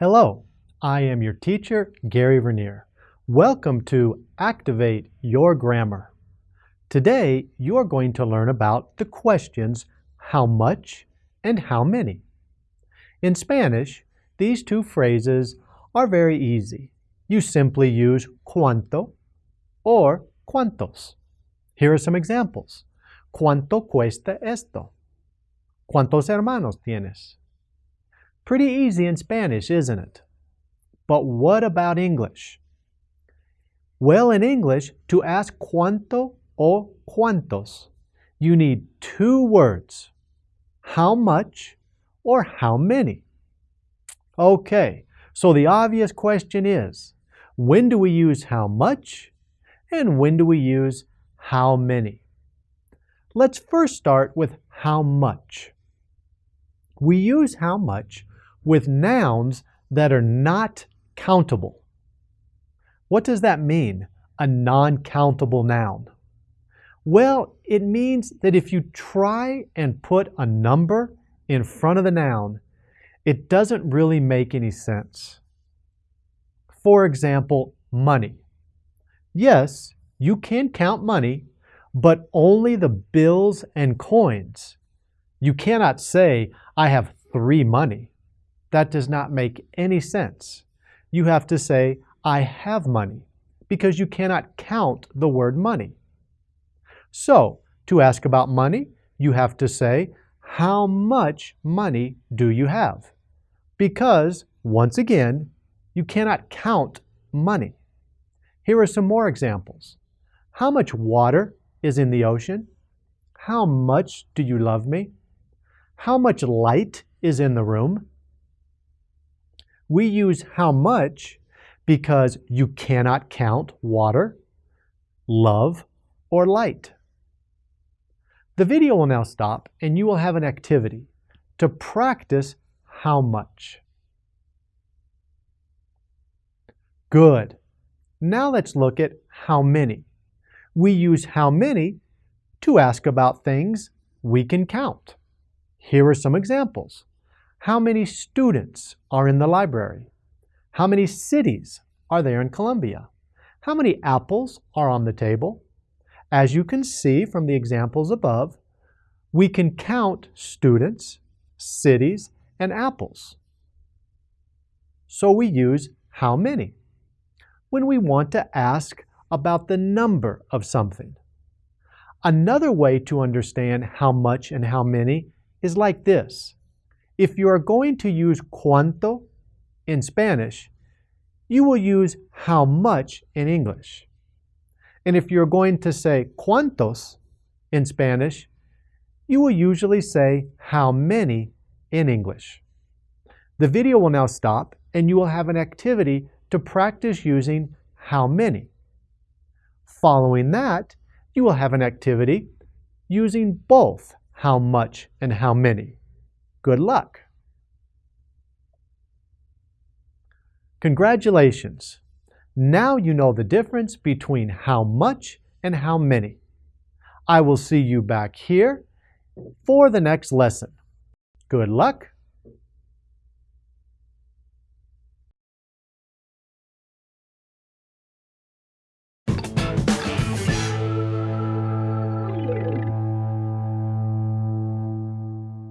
Hello, I am your teacher, Gary Vernier. Welcome to Activate Your Grammar. Today, you're going to learn about the questions how much and how many. In Spanish, these two phrases are very easy. You simply use cuánto or cuántos. Here are some examples. ¿Cuánto cuesta esto? ¿Cuántos hermanos tienes? Pretty easy in Spanish, isn't it? But what about English? Well, in English, to ask cuánto or cuántos, you need two words, how much or how many. Okay, so the obvious question is, when do we use how much and when do we use how many? Let's first start with how much. We use how much with nouns that are not countable. What does that mean, a non-countable noun? Well, it means that if you try and put a number in front of the noun, it doesn't really make any sense. For example, money. Yes, you can count money, but only the bills and coins. You cannot say, I have three money. That does not make any sense. You have to say, I have money, because you cannot count the word money. So, to ask about money, you have to say, how much money do you have? Because, once again, you cannot count money. Here are some more examples. How much water is in the ocean? How much do you love me? How much light is in the room? We use how much because you cannot count water, love, or light. The video will now stop and you will have an activity to practice how much. Good. Now let's look at how many. We use how many to ask about things we can count. Here are some examples. How many students are in the library? How many cities are there in Colombia? How many apples are on the table? As you can see from the examples above, we can count students, cities, and apples. So we use how many when we want to ask about the number of something. Another way to understand how much and how many is like this. If you are going to use cuánto in Spanish, you will use how much in English. And if you're going to say cuántos in Spanish, you will usually say how many in English. The video will now stop and you will have an activity to practice using how many. Following that, you will have an activity using both how much and how many. Good luck! Congratulations! Now you know the difference between how much and how many. I will see you back here for the next lesson. Good luck!